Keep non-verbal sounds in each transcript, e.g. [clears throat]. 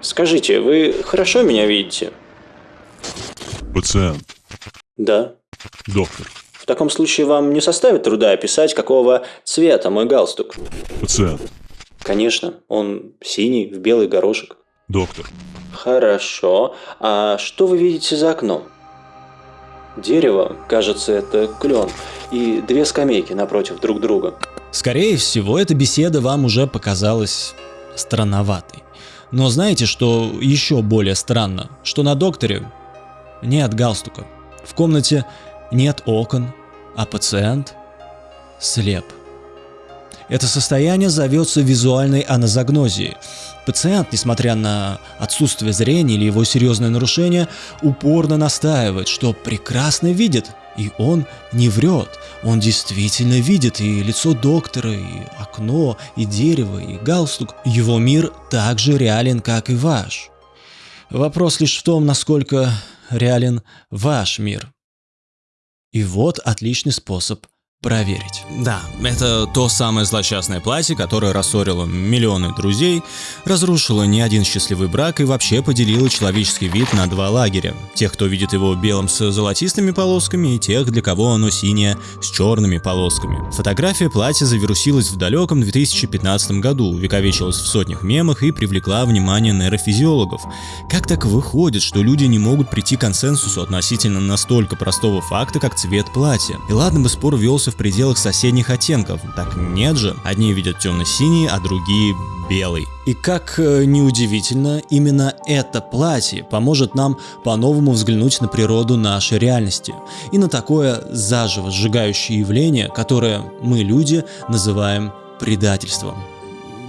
Скажите, вы хорошо меня видите? Пациент. Да. Доктор. В таком случае вам не составит труда описать, какого цвета мой галстук? Пациент. Конечно, он синий, в белый горошек. Доктор. Хорошо. А что вы видите за окном? Дерево, кажется, это клен, и две скамейки напротив друг друга. Скорее всего, эта беседа вам уже показалась странноватой. Но знаете, что еще более странно? Что на докторе нет галстука. В комнате нет окон, а пациент слеп. Это состояние зовется визуальной аназагнозией. Пациент, несмотря на отсутствие зрения или его серьезное нарушение, упорно настаивает, что прекрасно видит, и он не врет. Он действительно видит и лицо доктора, и окно, и дерево, и галстук. Его мир так же реален, как и ваш. Вопрос лишь в том, насколько реален ваш мир. И вот отличный способ проверить. Да, это то самое злосчастное платье, которое рассорило миллионы друзей, разрушило не один счастливый брак и вообще поделило человеческий вид на два лагеря. Тех, кто видит его белым с золотистыми полосками, и тех, для кого оно синее с черными полосками. Фотография платья завирусилась в далеком 2015 году, увековечилась в сотнях мемах и привлекла внимание нейрофизиологов. Как так выходит, что люди не могут прийти к консенсусу относительно настолько простого факта, как цвет платья? И ладно бы спор велся в пределах соседних оттенков. Так нет же, одни видят темно-синий, а другие белый. И как э, неудивительно, именно это платье поможет нам по-новому взглянуть на природу нашей реальности и на такое заживо сжигающее явление, которое мы, люди, называем предательством.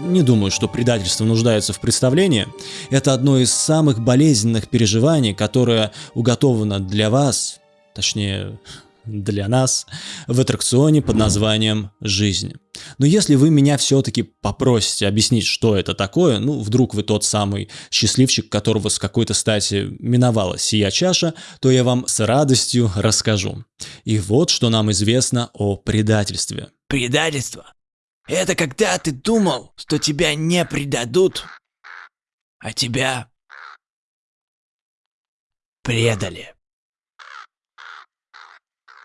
Не думаю, что предательство нуждается в представлении. Это одно из самых болезненных переживаний, которое уготовано для вас, точнее, для нас в аттракционе под названием «Жизнь». Но если вы меня все-таки попросите объяснить, что это такое, ну, вдруг вы тот самый счастливчик, которого с какой-то стати миновала сия чаша, то я вам с радостью расскажу. И вот что нам известно о предательстве. Предательство – это когда ты думал, что тебя не предадут, а тебя предали.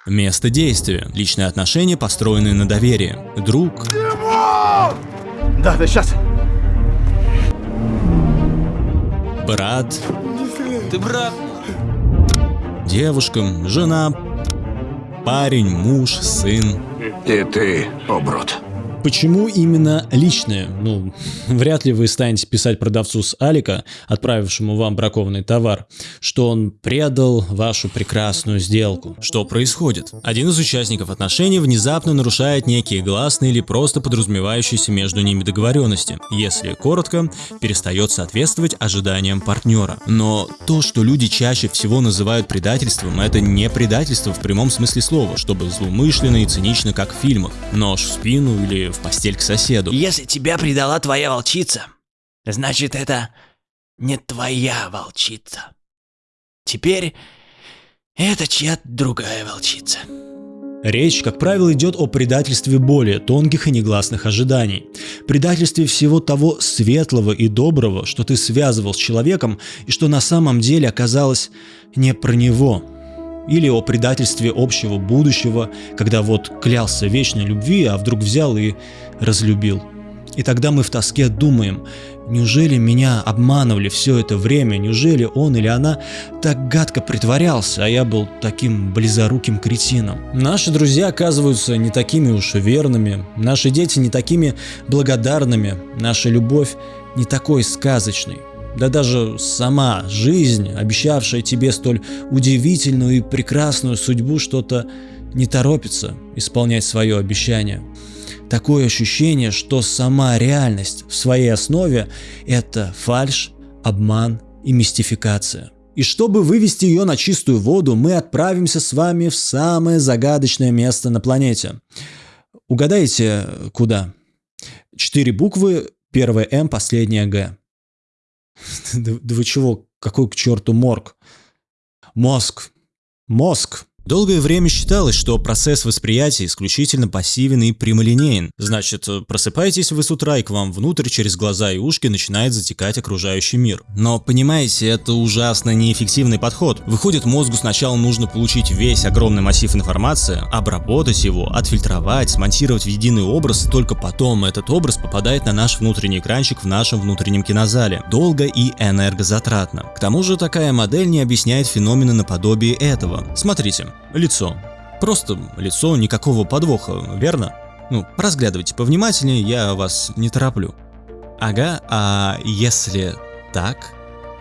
Место действия. Личные отношения, построенные на доверии. Друг. Да, да, сейчас. Брат. Ты брат? Девушка, жена, парень, муж, сын. И ты, оброд. Почему именно личное? Ну, вряд ли вы станете писать продавцу с Алика, отправившему вам бракованный товар, что он предал вашу прекрасную сделку. Что происходит? Один из участников отношений внезапно нарушает некие гласные или просто подразумевающиеся между ними договоренности, если коротко, перестает соответствовать ожиданиям партнера. Но то, что люди чаще всего называют предательством, это не предательство в прямом смысле слова, чтобы злоумышленно и цинично, как в фильмах. Нож в спину или в постель к соседу. Если тебя предала твоя волчица, значит это не твоя волчица. Теперь это чья-то другая волчица. Речь, как правило, идет о предательстве более тонких и негласных ожиданий. Предательстве всего того светлого и доброго, что ты связывал с человеком и что на самом деле оказалось не про него, или о предательстве общего будущего, когда вот клялся вечной любви, а вдруг взял и разлюбил. И тогда мы в тоске думаем, неужели меня обманывали все это время, неужели он или она так гадко притворялся, а я был таким близоруким кретином. Наши друзья оказываются не такими уж верными, наши дети не такими благодарными, наша любовь не такой сказочной. Да даже сама жизнь, обещавшая тебе столь удивительную и прекрасную судьбу, что-то не торопится исполнять свое обещание. Такое ощущение, что сама реальность в своей основе – это фальш, обман и мистификация. И чтобы вывести ее на чистую воду, мы отправимся с вами в самое загадочное место на планете. Угадайте, куда? Четыре буквы, первая М, последняя Г. Да, вы чего? Какой к черту морг? Мозг. Мозг. Долгое время считалось, что процесс восприятия исключительно пассивен и прямолинеен. Значит, просыпаетесь вы с утра и к вам внутрь через глаза и ушки начинает затекать окружающий мир. Но понимаете, это ужасно неэффективный подход. Выходит, мозгу сначала нужно получить весь огромный массив информации, обработать его, отфильтровать, смонтировать в единый образ, и только потом этот образ попадает на наш внутренний экранчик в нашем внутреннем кинозале. Долго и энергозатратно. К тому же такая модель не объясняет феномены наподобие этого. Смотрите, лицо. Просто лицо, никакого подвоха, верно? Ну, разглядывайте повнимательнее, я вас не тороплю. Ага, а если так?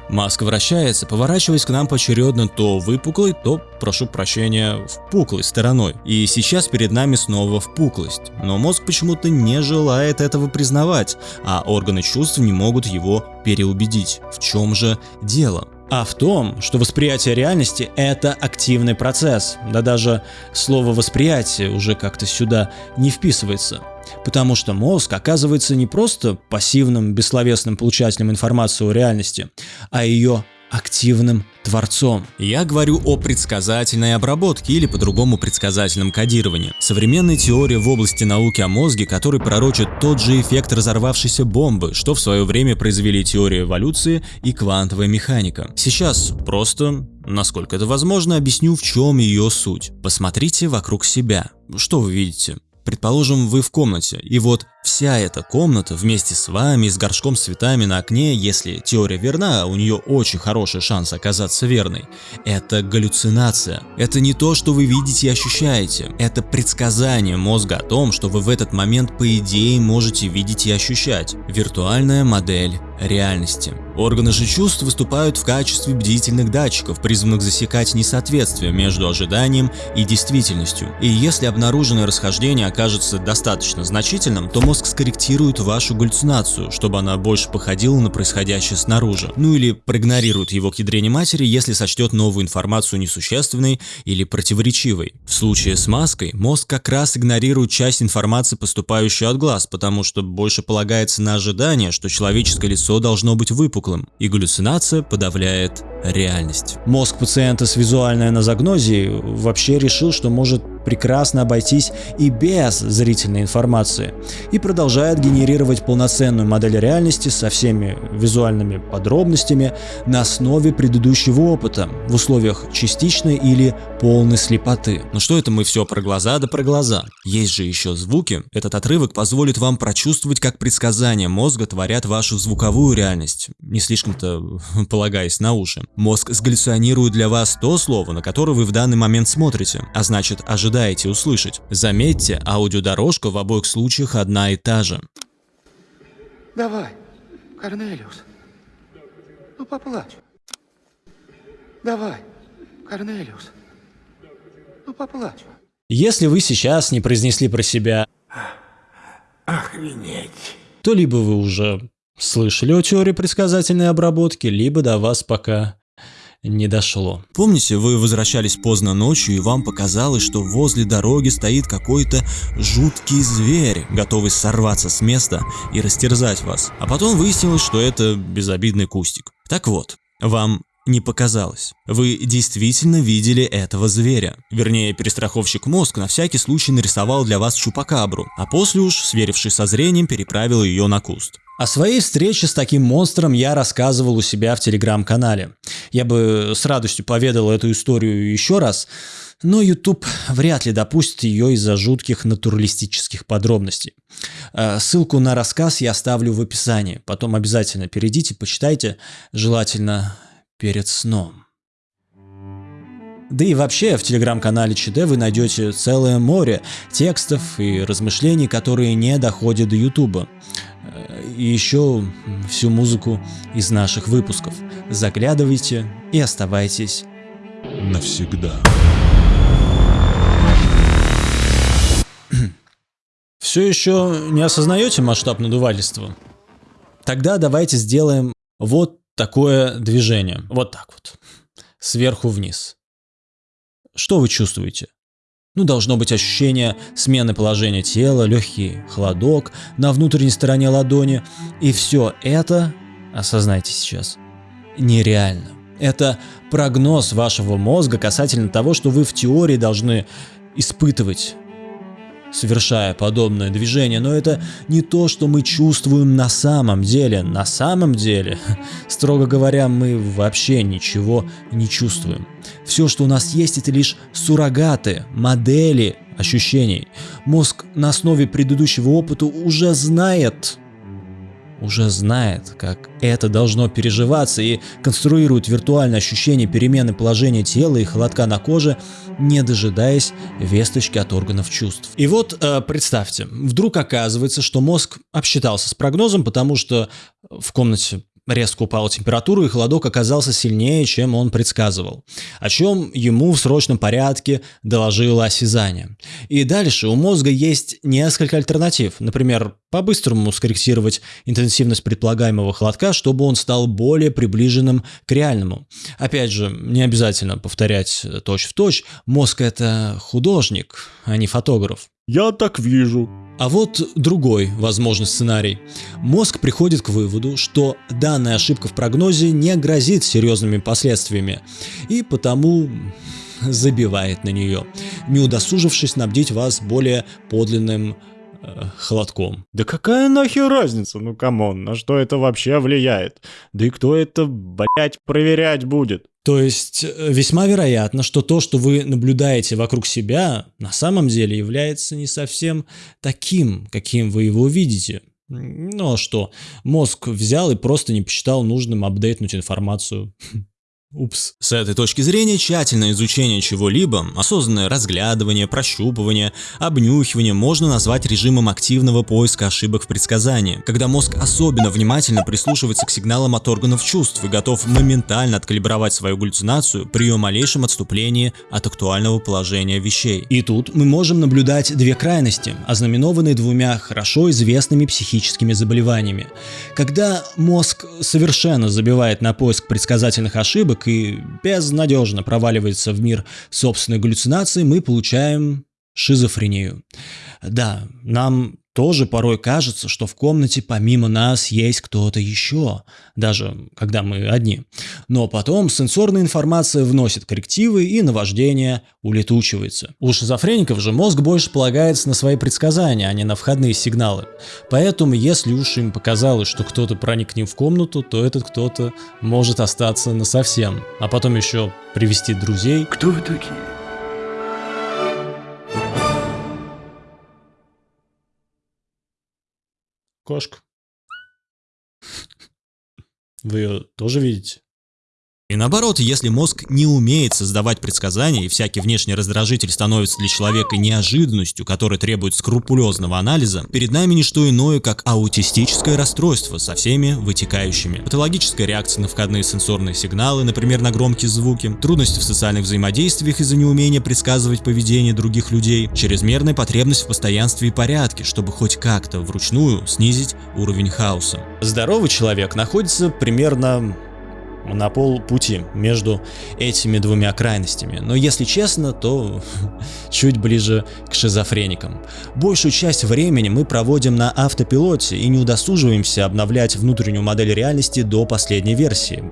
Маска вращается, поворачиваясь к нам поочередно то выпуклой, то, прошу прощения, впуклой стороной. И сейчас перед нами снова впуклость. Но мозг почему-то не желает этого признавать, а органы чувств не могут его переубедить. В чем же дело? А в том, что восприятие реальности – это активный процесс. Да даже слово «восприятие» уже как-то сюда не вписывается. Потому что мозг оказывается не просто пассивным, бессловесным получателем информации о реальности, а ее активным творцом. Я говорю о предсказательной обработке или по-другому предсказательном кодировании. Современная теория в области науки о мозге, который пророчит тот же эффект разорвавшейся бомбы, что в свое время произвели теория эволюции и квантовая механика. Сейчас просто, насколько это возможно, объясню в чем ее суть. Посмотрите вокруг себя. Что вы видите? Предположим, вы в комнате, и вот вся эта комната вместе с вами, с горшком с цветами на окне, если теория верна, у нее очень хороший шанс оказаться верной. Это галлюцинация. Это не то, что вы видите и ощущаете. Это предсказание мозга о том, что вы в этот момент по идее можете видеть и ощущать. Виртуальная модель реальности. Органы же чувств выступают в качестве бдительных датчиков, призванных засекать несоответствие между ожиданием и действительностью. И если обнаруженное расхождение окажется достаточно значительным, то мозг скорректирует вашу галлюцинацию, чтобы она больше походила на происходящее снаружи. Ну или проигнорирует его к ядрене матери, если сочтет новую информацию несущественной или противоречивой. В случае с маской мозг как раз игнорирует часть информации, поступающую от глаз, потому что больше полагается на ожидание, что человеческое лицо должно быть выпуклым, и галлюцинация подавляет реальность. Мозг пациента с визуальной аназогнозией вообще решил, что может прекрасно обойтись и без зрительной информации и продолжает генерировать полноценную модель реальности со всеми визуальными подробностями на основе предыдущего опыта в условиях частичной или полной слепоты. Но что это мы все про глаза да про глаза? Есть же еще звуки. Этот отрывок позволит вам прочувствовать, как предсказания мозга творят вашу звуковую реальность, не слишком-то [laughs] полагаясь на уши. Мозг сгаллюционирует для вас то слово, на которое вы в данный момент смотрите, а значит ожидает ожидаете услышать. Заметьте, аудиодорожка в обоих случаях одна и та же. Давай, Корнелиус. Ну, поплачь. Давай, Корнелиус. Ну, поплачь. Если вы сейчас не произнесли про себя Охренеть. то либо вы уже слышали о теории предсказательной обработки, либо до вас пока не дошло. Помните, вы возвращались поздно ночью и вам показалось, что возле дороги стоит какой-то жуткий зверь, готовый сорваться с места и растерзать вас. А потом выяснилось, что это безобидный кустик. Так вот, вам не показалось. Вы действительно видели этого зверя. Вернее, перестраховщик мозг на всякий случай нарисовал для вас чупакабру, а после уж, сверившись со зрением, переправил ее на куст. О своей встрече с таким монстром я рассказывал у себя в телеграм-канале. Я бы с радостью поведал эту историю еще раз, но YouTube вряд ли допустит ее из-за жутких натуралистических подробностей. Э, ссылку на рассказ я оставлю в описании, потом обязательно перейдите, почитайте, желательно перед сном. Да и вообще в телеграм-канале ЧД вы найдете целое море текстов и размышлений, которые не доходят до Ютуба. И еще всю музыку из наших выпусков. Заглядывайте и оставайтесь навсегда. [clears throat] Все еще не осознаете масштаб надувательства? Тогда давайте сделаем вот такое движение. Вот так вот. Сверху вниз. Что вы чувствуете? Ну, должно быть ощущение смены положения тела, легкий холодок на внутренней стороне ладони. И все это, осознайте сейчас, нереально. Это прогноз вашего мозга касательно того, что вы в теории должны испытывать совершая подобное движение, но это не то, что мы чувствуем на самом деле. На самом деле, [laughs] строго говоря, мы вообще ничего не чувствуем. Все, что у нас есть, это лишь суррогаты, модели ощущений. Мозг на основе предыдущего опыта уже знает, уже знает, как это должно переживаться и конструирует виртуальное ощущение перемены положения тела и холодка на коже, не дожидаясь весточки от органов чувств. И вот э, представьте, вдруг оказывается, что мозг обсчитался с прогнозом, потому что в комнате Резко упала температура, и холодок оказался сильнее, чем он предсказывал, о чем ему в срочном порядке доложило осязание. И дальше у мозга есть несколько альтернатив. Например, по-быстрому скорректировать интенсивность предполагаемого холодка, чтобы он стал более приближенным к реальному. Опять же, не обязательно повторять точь-в-точь, точь. мозг это художник, а не фотограф. Я так вижу. А вот другой возможный сценарий. Мозг приходит к выводу, что данная ошибка в прогнозе не грозит серьезными последствиями, и потому забивает на нее, не удосужившись снабдить вас более подлинным холодком. Да какая нахер разница? Ну come on, на что это вообще влияет? Да и кто это, блять, проверять будет? То есть э, весьма вероятно, что то, что вы наблюдаете вокруг себя, на самом деле является не совсем таким, каким вы его видите. Ну а что, мозг взял и просто не посчитал нужным апдейтнуть информацию. [laughs] Упс. С этой точки зрения тщательное изучение чего-либо, осознанное разглядывание, прощупывание, обнюхивание можно назвать режимом активного поиска ошибок в предсказании, когда мозг особенно внимательно прислушивается к сигналам от органов чувств и готов моментально откалибровать свою галлюцинацию при ее малейшем отступлении от актуального положения вещей. И тут мы можем наблюдать две крайности, ознаменованные двумя хорошо известными психическими заболеваниями. Когда мозг совершенно забивает на поиск предсказательных ошибок, ошибок и безнадежно проваливается в мир собственной галлюцинации, мы получаем шизофрению. Да, нам тоже порой кажется, что в комнате помимо нас есть кто-то еще, даже когда мы одни. Но потом сенсорная информация вносит коррективы и наваждение улетучивается. У шизофреников же мозг больше полагается на свои предсказания, а не на входные сигналы. Поэтому если уж им показалось, что кто-то проник к ним в комнату, то этот кто-то может остаться насовсем, а потом еще привести друзей. Кто вы такие? Кошка. Вы ее тоже видите? И наоборот, если мозг не умеет создавать предсказания, и всякий внешний раздражитель становится для человека неожиданностью, которая требует скрупулезного анализа, перед нами не что иное, как аутистическое расстройство со всеми вытекающими. Патологическая реакция на входные сенсорные сигналы, например, на громкие звуки, трудности в социальных взаимодействиях из-за неумения предсказывать поведение других людей, чрезмерная потребность в постоянстве и порядке, чтобы хоть как-то вручную снизить уровень хаоса. Здоровый человек находится примерно на полпути между этими двумя крайностями. Но если честно, то [laughs] чуть ближе к шизофреникам. Большую часть времени мы проводим на автопилоте и не удосуживаемся обновлять внутреннюю модель реальности до последней версии.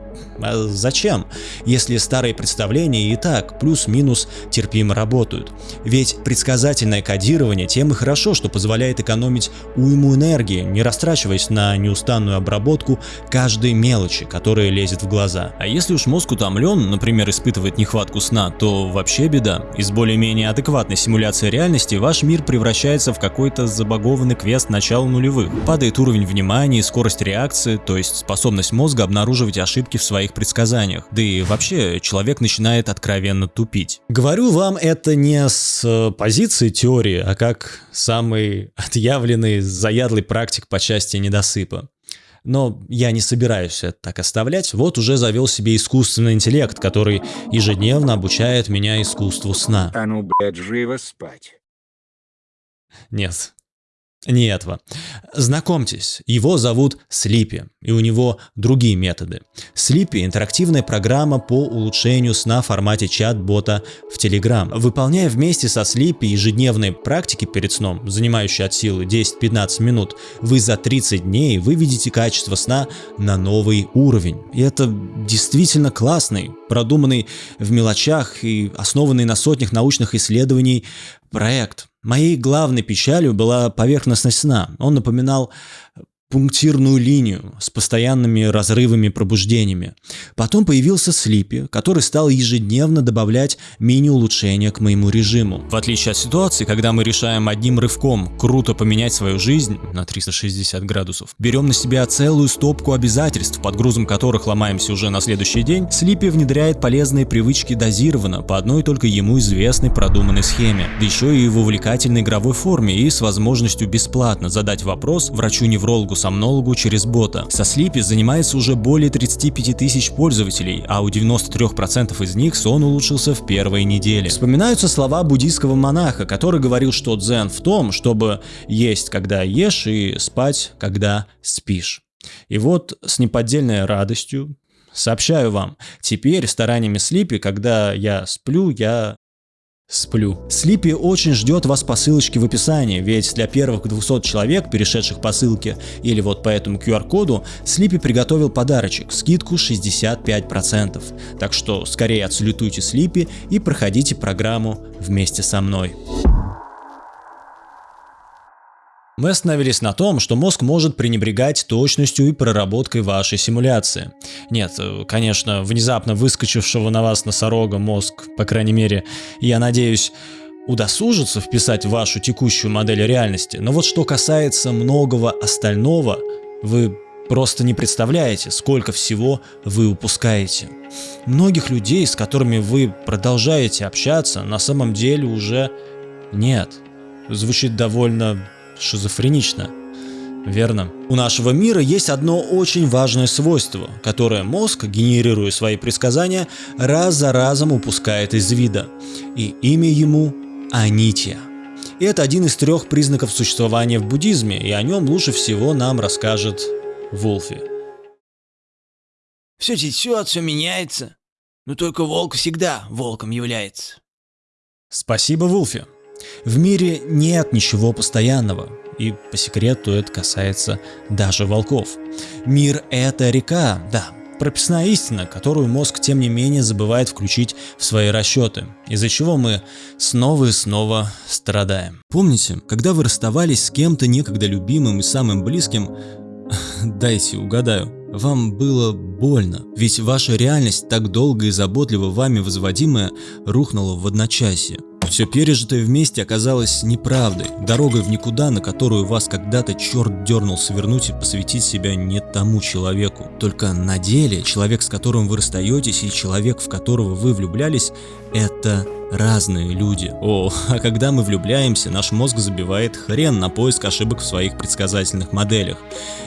А зачем, если старые представления и так плюс-минус терпимо работают? Ведь предсказательное кодирование тем и хорошо, что позволяет экономить уйму энергии, не растрачиваясь на неустанную обработку каждой мелочи, которая лезет в глаз глаза. А если уж мозг утомлен, например, испытывает нехватку сна, то вообще беда. Из более-менее адекватной симуляции реальности ваш мир превращается в какой-то забагованный квест начала нулевых. Падает уровень внимания и скорость реакции, то есть способность мозга обнаруживать ошибки в своих предсказаниях. Да и вообще, человек начинает откровенно тупить. Говорю вам это не с э, позиции теории, а как самый [laughs] отъявленный, заядлый практик по части недосыпа. Но я не собираюсь это так оставлять. Вот уже завел себе искусственный интеллект, который ежедневно обучает меня искусству сна. А ну, блядь, живо спать. Нет. Не этого. Знакомьтесь, его зовут Слипи, и у него другие методы. Слипи – интерактивная программа по улучшению сна в формате чат-бота в Telegram. Выполняя вместе со Слипи ежедневные практики перед сном, занимающие от силы 10-15 минут, вы за 30 дней выведете качество сна на новый уровень. И это действительно классный, продуманный в мелочах и основанный на сотнях научных исследований проект. Моей главной печалью была поверхностность сна. Он напоминал пунктирную линию с постоянными разрывами пробуждениями. Потом появился Слипи, который стал ежедневно добавлять мини-улучшения к моему режиму. В отличие от ситуации, когда мы решаем одним рывком круто поменять свою жизнь на 360 градусов, берем на себя целую стопку обязательств, под грузом которых ломаемся уже на следующий день, Слипи внедряет полезные привычки дозированно, по одной только ему известной продуманной схеме, да еще и в увлекательной игровой форме и с возможностью бесплатно задать вопрос врачу-неврологу сомнологу через бота. Со Sleepy занимается уже более 35 тысяч пользователей, а у 93% из них сон улучшился в первой неделе. Вспоминаются слова буддийского монаха, который говорил, что дзен в том, чтобы есть, когда ешь, и спать, когда спишь. И вот с неподдельной радостью сообщаю вам, теперь стараниями Слипи, когда я сплю, я Сплю. Слипи очень ждет вас по ссылочке в описании, ведь для первых 200 человек, перешедших по ссылке или вот по этому QR-коду, Слипи приготовил подарочек, скидку 65%. Так что скорее отсалютуйте Слипи и проходите программу вместе со мной. Мы остановились на том, что мозг может пренебрегать точностью и проработкой вашей симуляции. Нет, э, конечно, внезапно выскочившего на вас носорога мозг, по крайней мере, я надеюсь, удосужится вписать в вашу текущую модель реальности, но вот что касается многого остального, вы просто не представляете, сколько всего вы упускаете. Многих людей, с которыми вы продолжаете общаться, на самом деле уже нет. Звучит довольно шизофренично. Верно. У нашего мира есть одно очень важное свойство, которое мозг, генерируя свои предсказания, раз за разом упускает из вида. И имя ему Анития. И это один из трех признаков существования в буддизме, и о нем лучше всего нам расскажет Вулфи. Все течет, все меняется. Но только волк всегда волком является. Спасибо, Вулфи. В мире нет ничего постоянного, и по секрету это касается даже волков. Мир — это река, да, прописная истина, которую мозг тем не менее забывает включить в свои расчеты, из-за чего мы снова и снова страдаем. Помните, когда вы расставались с кем-то некогда любимым и самым близким, [laughs] дайте угадаю, вам было больно, ведь ваша реальность, так долго и заботливо вами возводимая, рухнула в одночасье. Все пережитое вместе оказалось неправдой, дорогой в никуда, на которую вас когда-то черт дернул свернуть и посвятить себя не тому человеку. Только на деле человек, с которым вы расстаетесь, и человек, в которого вы влюблялись, это разные люди. О, [laughs] а когда мы влюбляемся, наш мозг забивает хрен на поиск ошибок в своих предсказательных моделях.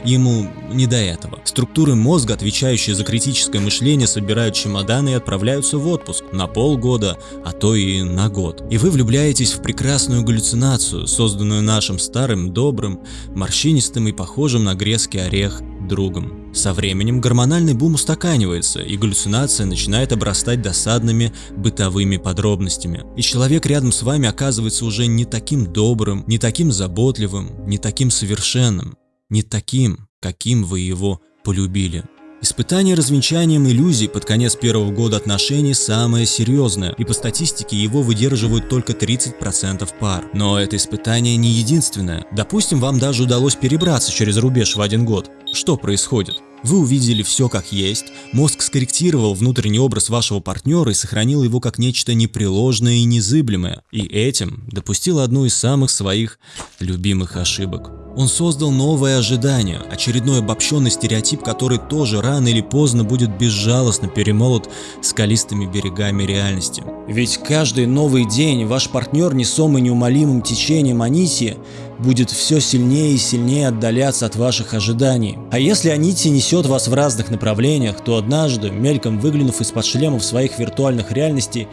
Ему не до этого. Структуры мозга, отвечающие за критическое мышление, собирают чемоданы и отправляются в отпуск на полгода, а то и на год. И вы влюбляетесь в прекрасную галлюцинацию, созданную нашим старым, добрым, морщинистым и похожим на грецкий орех другом. Со временем гормональный бум устаканивается, и галлюцинация начинает обрастать досадными бытовыми подробностями. И человек рядом с вами оказывается уже не таким добрым, не таким заботливым, не таким совершенным, не таким, каким вы его полюбили. Испытание развенчанием иллюзий под конец первого года отношений самое серьезное, и по статистике его выдерживают только 30% пар. Но это испытание не единственное. Допустим, вам даже удалось перебраться через рубеж в один год. Что происходит? Вы увидели все как есть, мозг скорректировал внутренний образ вашего партнера и сохранил его как нечто непреложное и незыблемое, и этим допустил одну из самых своих любимых ошибок. Он создал новое ожидание, очередной обобщенный стереотип, который тоже рано или поздно будет безжалостно перемолот скалистыми берегами реальности. Ведь каждый новый день ваш партнер несомый неумолимым течением Анисии будет все сильнее и сильнее отдаляться от ваших ожиданий. А если Анити несет вас в разных направлениях, то однажды, мельком выглянув из-под шлемов своих виртуальных реальностей,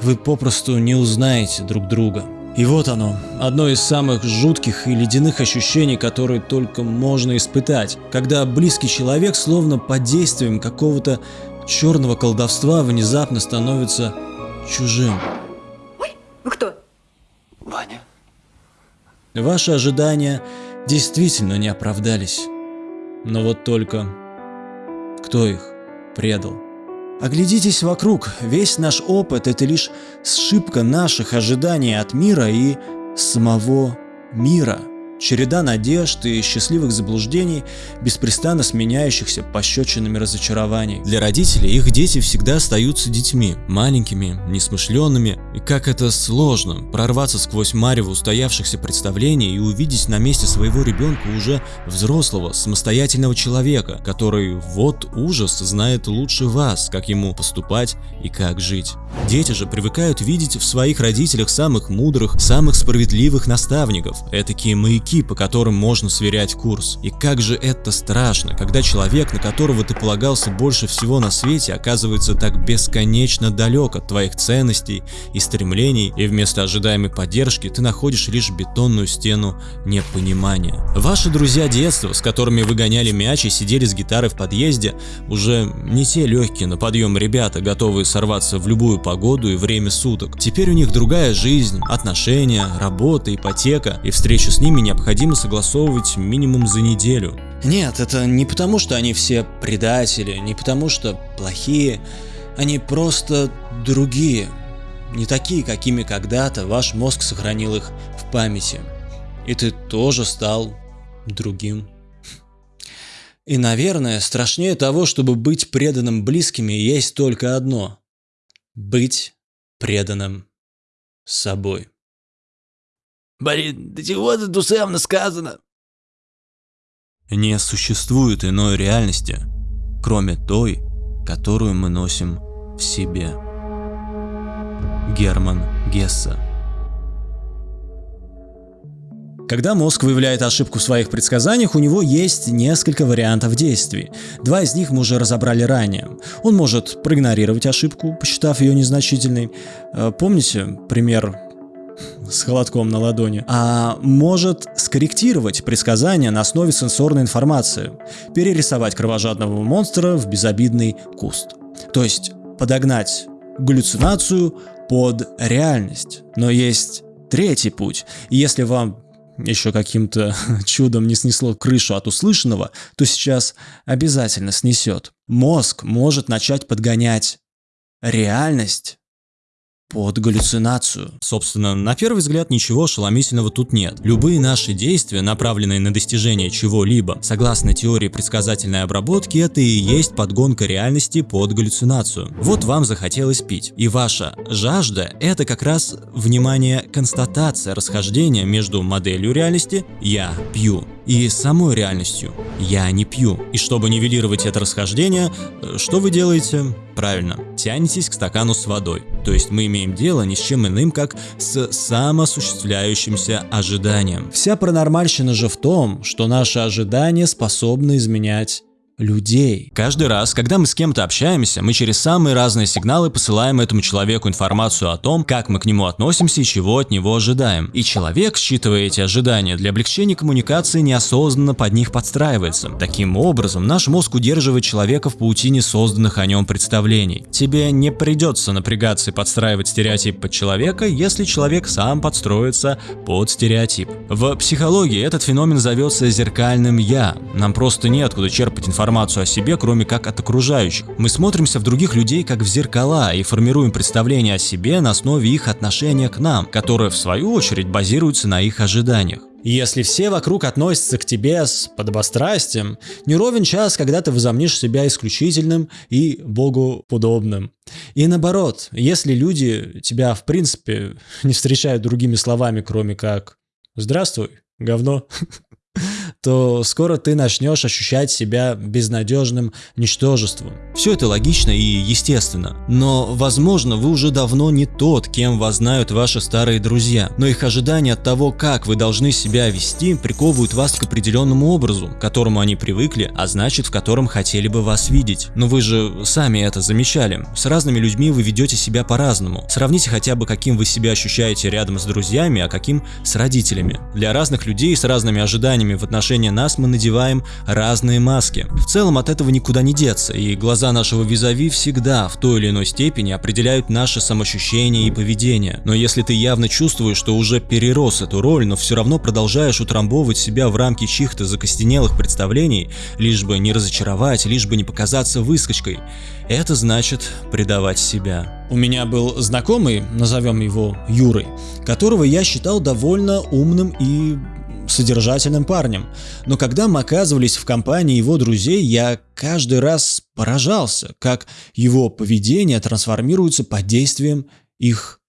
вы попросту не узнаете друг друга. И вот оно, одно из самых жутких и ледяных ощущений, которые только можно испытать, когда близкий человек словно под действием какого-то черного колдовства внезапно становится чужим. Вы кто? Ваня. Ваши ожидания действительно не оправдались. Но вот только кто их предал? Оглядитесь вокруг, весь наш опыт – это лишь сшибка наших ожиданий от мира и самого мира. Череда надежд и счастливых заблуждений, беспрестанно сменяющихся пощечинами разочарований. Для родителей их дети всегда остаются детьми, маленькими, несмышленными. И как это сложно прорваться сквозь марево устоявшихся представлений и увидеть на месте своего ребенка уже взрослого, самостоятельного человека, который вот ужас знает лучше вас, как ему поступать и как жить. Дети же привыкают видеть в своих родителях самых мудрых, самых справедливых наставников, этакие маяки, по которым можно сверять курс. И как же это страшно, когда человек, на которого ты полагался больше всего на свете, оказывается так бесконечно далек от твоих ценностей и стремлений, и вместо ожидаемой поддержки ты находишь лишь бетонную стену непонимания. Ваши друзья детства, с которыми вы гоняли мяч и сидели с гитарой в подъезде, уже не те легкие на подъем ребята, готовые сорваться в любую погоду и время суток. Теперь у них другая жизнь, отношения, работа, ипотека, и встречу с ними необходимо согласовывать минимум за неделю. Нет, это не потому, что они все предатели, не потому, что плохие, они просто другие. Не такие, какими когда-то ваш мозг сохранил их в памяти. И ты тоже стал другим. И, наверное, страшнее того, чтобы быть преданным близкими, есть только одно – быть преданным собой. Блин, да чего это душевно сказано? Не существует иной реальности, кроме той, которую мы носим в себе. Герман Гесса Когда мозг выявляет ошибку в своих предсказаниях, у него есть несколько вариантов действий. Два из них мы уже разобрали ранее. Он может проигнорировать ошибку, посчитав ее незначительной. Э, помните пример с холодком на ладони, а может скорректировать предсказания на основе сенсорной информации, перерисовать кровожадного монстра в безобидный куст. То есть подогнать галлюцинацию под реальность. Но есть третий путь. Если вам еще каким-то [laughs] чудом не снесло крышу от услышанного, то сейчас обязательно снесет. Мозг может начать подгонять реальность под галлюцинацию. Собственно, на первый взгляд ничего ошеломительного тут нет. Любые наши действия, направленные на достижение чего-либо, согласно теории предсказательной обработки, это и есть подгонка реальности под галлюцинацию. Вот вам захотелось пить, и ваша жажда – это как раз, внимание, констатация расхождения между моделью реальности «я пью» и самой реальностью «я не пью». И чтобы нивелировать это расхождение, что вы делаете? Правильно, тянетесь к стакану с водой. То есть мы имеем дело ни с чем иным, как с самоосуществляющимся ожиданием. Вся паранормальщина же в том, что наши ожидания способны изменять людей. Каждый раз, когда мы с кем-то общаемся, мы через самые разные сигналы посылаем этому человеку информацию о том, как мы к нему относимся и чего от него ожидаем. И человек, считывая эти ожидания, для облегчения коммуникации неосознанно под них подстраивается. Таким образом, наш мозг удерживает человека в паутине созданных о нем представлений. Тебе не придется напрягаться и подстраивать стереотип под человека, если человек сам подстроится под стереотип. В психологии этот феномен зовется зеркальным «я». Нам просто неоткуда черпать информацию информацию о себе, кроме как от окружающих. Мы смотримся в других людей как в зеркала и формируем представление о себе на основе их отношения к нам, которое в свою очередь базируется на их ожиданиях. Если все вокруг относятся к тебе с подобострастием, не ровен час, когда ты возомнишь себя исключительным и богоподобным. И наоборот, если люди тебя в принципе [laughs] не встречают другими словами, кроме как «Здравствуй, говно», [laughs] то скоро ты начнешь ощущать себя безнадежным ничтожеством. Все это логично и естественно, но, возможно, вы уже давно не тот, кем вас знают ваши старые друзья, но их ожидания от того, как вы должны себя вести, приковывают вас к определенному образу, к которому они привыкли, а значит, в котором хотели бы вас видеть. Но вы же сами это замечали. С разными людьми вы ведете себя по-разному. Сравните хотя бы, каким вы себя ощущаете рядом с друзьями, а каким с родителями. Для разных людей с разными ожиданиями в отношении нас мы надеваем разные маски. В целом от этого никуда не деться, и глаза нашего визави всегда в той или иной степени определяют наше самоощущение и поведение. Но если ты явно чувствуешь, что уже перерос эту роль, но все равно продолжаешь утрамбовывать себя в рамки чьих-то закостенелых представлений, лишь бы не разочаровать, лишь бы не показаться выскочкой, это значит предавать себя. У меня был знакомый, назовем его Юрой, которого я считал довольно умным и содержательным парнем. Но когда мы оказывались в компании его друзей, я каждый раз поражался, как его поведение трансформируется под действием их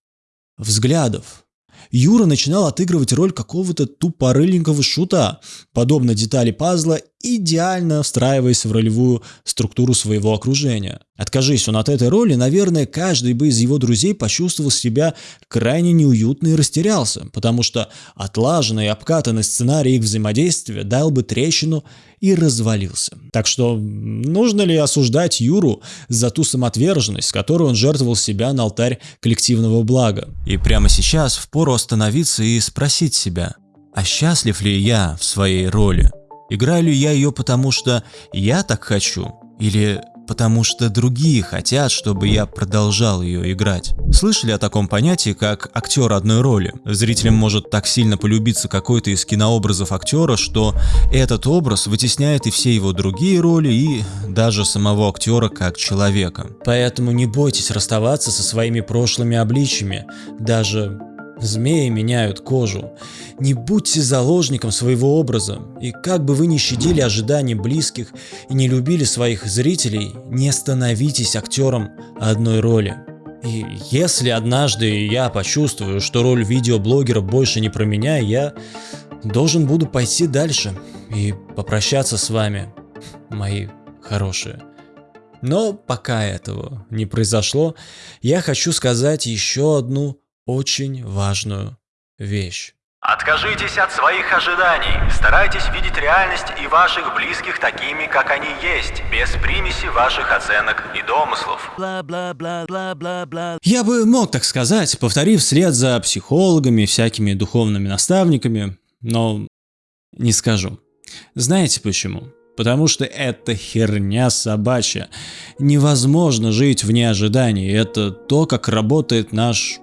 взглядов. Юра начинал отыгрывать роль какого-то тупорыленького шута, подобно детали пазла, идеально встраиваясь в ролевую структуру своего окружения. Откажись он от этой роли, наверное, каждый бы из его друзей почувствовал себя крайне неуютно и растерялся, потому что отлаженный и обкатанный сценарий их взаимодействия дал бы трещину и развалился. Так что нужно ли осуждать Юру за ту самоотверженность, с которой он жертвовал себя на алтарь коллективного блага? И прямо сейчас впору остановиться и спросить себя, а счастлив ли я в своей роли? Играю ли я ее потому, что я так хочу? Или потому что другие хотят, чтобы я продолжал ее играть. Слышали о таком понятии, как актер одной роли? Зрителям может так сильно полюбиться какой-то из кинообразов актера, что этот образ вытесняет и все его другие роли, и даже самого актера как человека. Поэтому не бойтесь расставаться со своими прошлыми обличьями, даже Змеи меняют кожу. Не будьте заложником своего образа, и как бы вы ни щадили ожиданий близких и не любили своих зрителей, не становитесь актером одной роли. И если однажды я почувствую, что роль видеоблогера больше не про меня, я должен буду пойти дальше и попрощаться с вами, мои хорошие. Но пока этого не произошло, я хочу сказать еще одну очень важную вещь. Откажитесь от своих ожиданий. Старайтесь видеть реальность и ваших близких такими, как они есть, без примеси ваших оценок и домыслов. Я бы мог так сказать, повторив вслед за психологами, всякими духовными наставниками, но не скажу. Знаете почему? Потому что это херня собачья. Невозможно жить вне ожиданий. Это то, как работает наш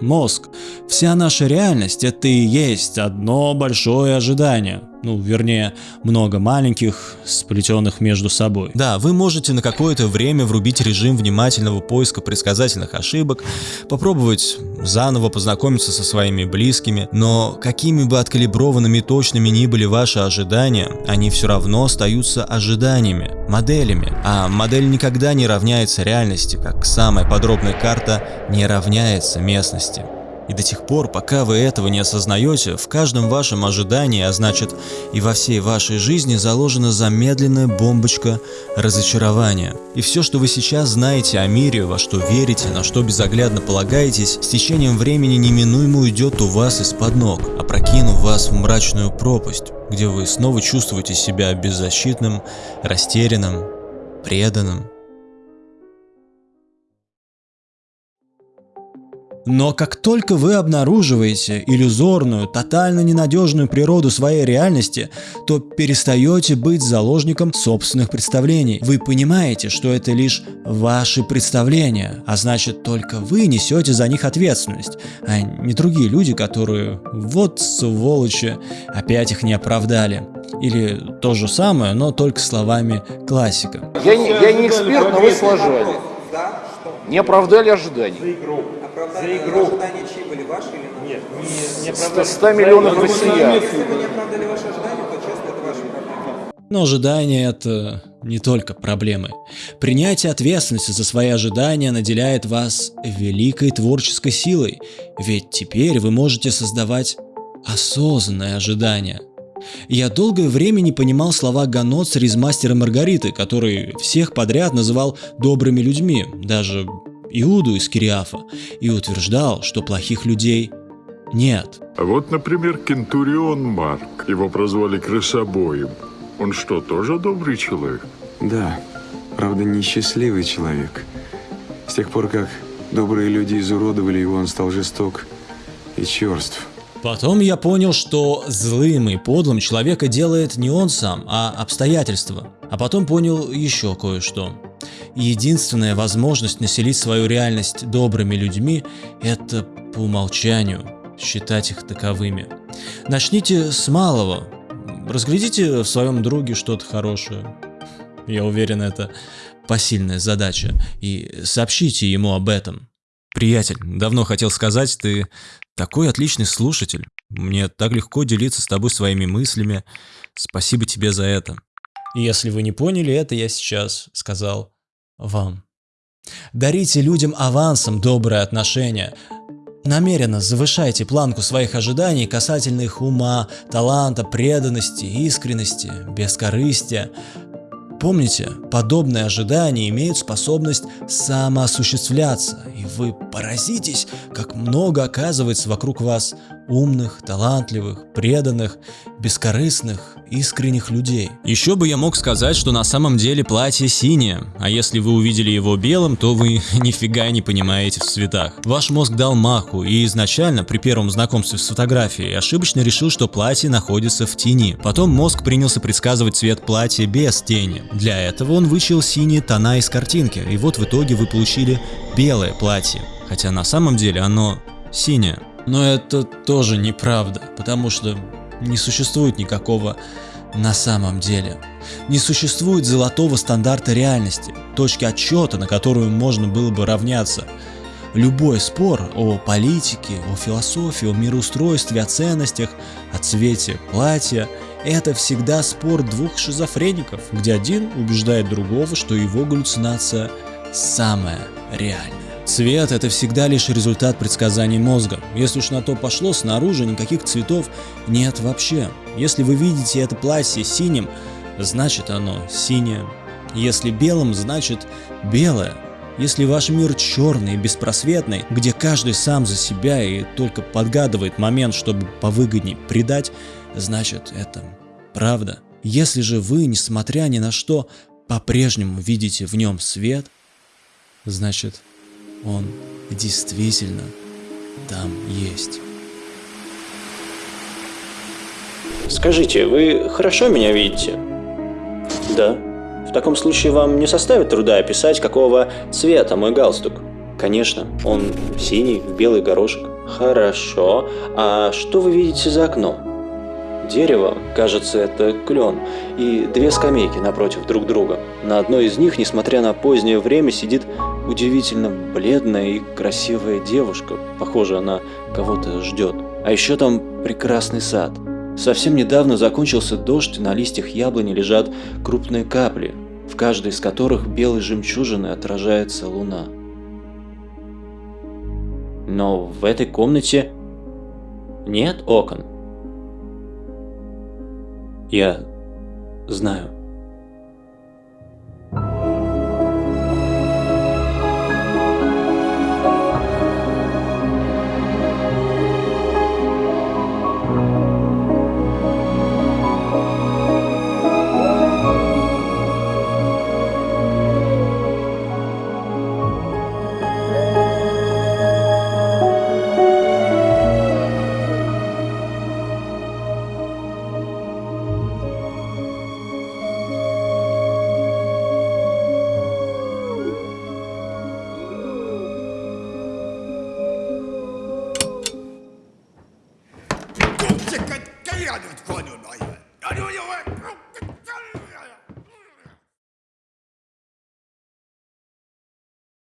мозг. Вся наша реальность это и есть одно большое ожидание. Ну, вернее, много маленьких, сплетенных между собой. Да, вы можете на какое-то время врубить режим внимательного поиска предсказательных ошибок, попробовать заново познакомиться со своими близкими, но какими бы откалиброванными и точными ни были ваши ожидания, они все равно остаются ожиданиями, моделями. А модель никогда не равняется реальности, как самая подробная карта не равняется местности. И до тех пор, пока вы этого не осознаете, в каждом вашем ожидании, а значит и во всей вашей жизни заложена замедленная бомбочка разочарования. И все, что вы сейчас знаете о мире, во что верите, на что безоглядно полагаетесь, с течением времени неминуемо уйдет у вас из-под ног, опрокинув вас в мрачную пропасть, где вы снова чувствуете себя беззащитным, растерянным, преданным. Но как только вы обнаруживаете иллюзорную, тотально ненадежную природу своей реальности, то перестаете быть заложником собственных представлений. Вы понимаете, что это лишь ваши представления, а значит только вы несете за них ответственность, а не другие люди, которые вот сволочи, опять их не оправдали. Или то же самое, но только словами классика. Я не, я не эксперт, но вы сложали. Не оправдали ожиданий. За игру. Ожидания чьи были, ваши или Нет, не, не оправдали. 100 миллионов россиян. Если вы не оправдали ваши ожидания, то честно, это ваша проблема. Но ожидания это не только проблемы. Принятие ответственности за свои ожидания наделяет вас великой творческой силой, ведь теперь вы можете создавать осознанное ожидание. Я долгое время не понимал слова Ганоцер из «Мастера Маргариты», который всех подряд называл добрыми людьми, даже Иуду из Кириафа, и утверждал, что плохих людей нет. А вот, например, Кентурион Марк. Его прозвали крысобоем. Он что, тоже добрый человек? Да, правда, несчастливый человек. С тех пор, как добрые люди изуродовали его, он стал жесток и черств. Потом я понял, что злым и подлым человека делает не он сам, а обстоятельства. А потом понял еще кое-что. Единственная возможность населить свою реальность добрыми людьми – это по умолчанию считать их таковыми. Начните с малого. Разглядите в своем друге что-то хорошее. Я уверен, это посильная задача. И сообщите ему об этом. Приятель, давно хотел сказать, ты такой отличный слушатель. Мне так легко делиться с тобой своими мыслями. Спасибо тебе за это. Если вы не поняли это, я сейчас сказал вам. Дарите людям авансом добрые отношения. Намеренно завышайте планку своих ожиданий касательно их ума, таланта, преданности, искренности, бескорыстия. Помните, подобные ожидания имеют способность самоосуществляться, и вы поразитесь, как много оказывается вокруг вас умных, талантливых, преданных, бескорыстных, искренних людей. Еще бы я мог сказать, что на самом деле платье синее, а если вы увидели его белым, то вы [laughs] нифига не понимаете в цветах. Ваш мозг дал маху и изначально при первом знакомстве с фотографией ошибочно решил, что платье находится в тени. Потом мозг принялся предсказывать цвет платья без тени. Для этого он вычел синие тона из картинки, и вот в итоге вы получили белое платье. Хотя на самом деле оно синее. Но это тоже неправда, потому что не существует никакого на самом деле. Не существует золотого стандарта реальности, точки отчета, на которую можно было бы равняться. Любой спор о политике, о философии, о мироустройстве, о ценностях, о цвете платья – это всегда спор двух шизофреников, где один убеждает другого, что его галлюцинация самая реальная. Цвет – это всегда лишь результат предсказаний мозга. Если уж на то пошло, снаружи никаких цветов нет вообще. Если вы видите это платье синим, значит оно синее. Если белым, значит белое. Если ваш мир черный и беспросветный, где каждый сам за себя и только подгадывает момент, чтобы повыгодней предать, значит это правда. Если же вы, несмотря ни на что, по-прежнему видите в нем свет, значит он действительно там есть. Скажите, вы хорошо меня видите? Да. В таком случае вам не составит труда описать, какого цвета мой галстук? Конечно, он синий, в белый горошек. Хорошо. А что вы видите за окном? Дерево, кажется, это клен, и две скамейки напротив друг друга. На одной из них, несмотря на позднее время, сидит удивительно бледная и красивая девушка. Похоже, она кого-то ждет. А еще там прекрасный сад. Совсем недавно закончился дождь, и на листьях яблони лежат крупные капли, в каждой из которых белой жемчужиной отражается луна. Но в этой комнате нет окон. Я знаю.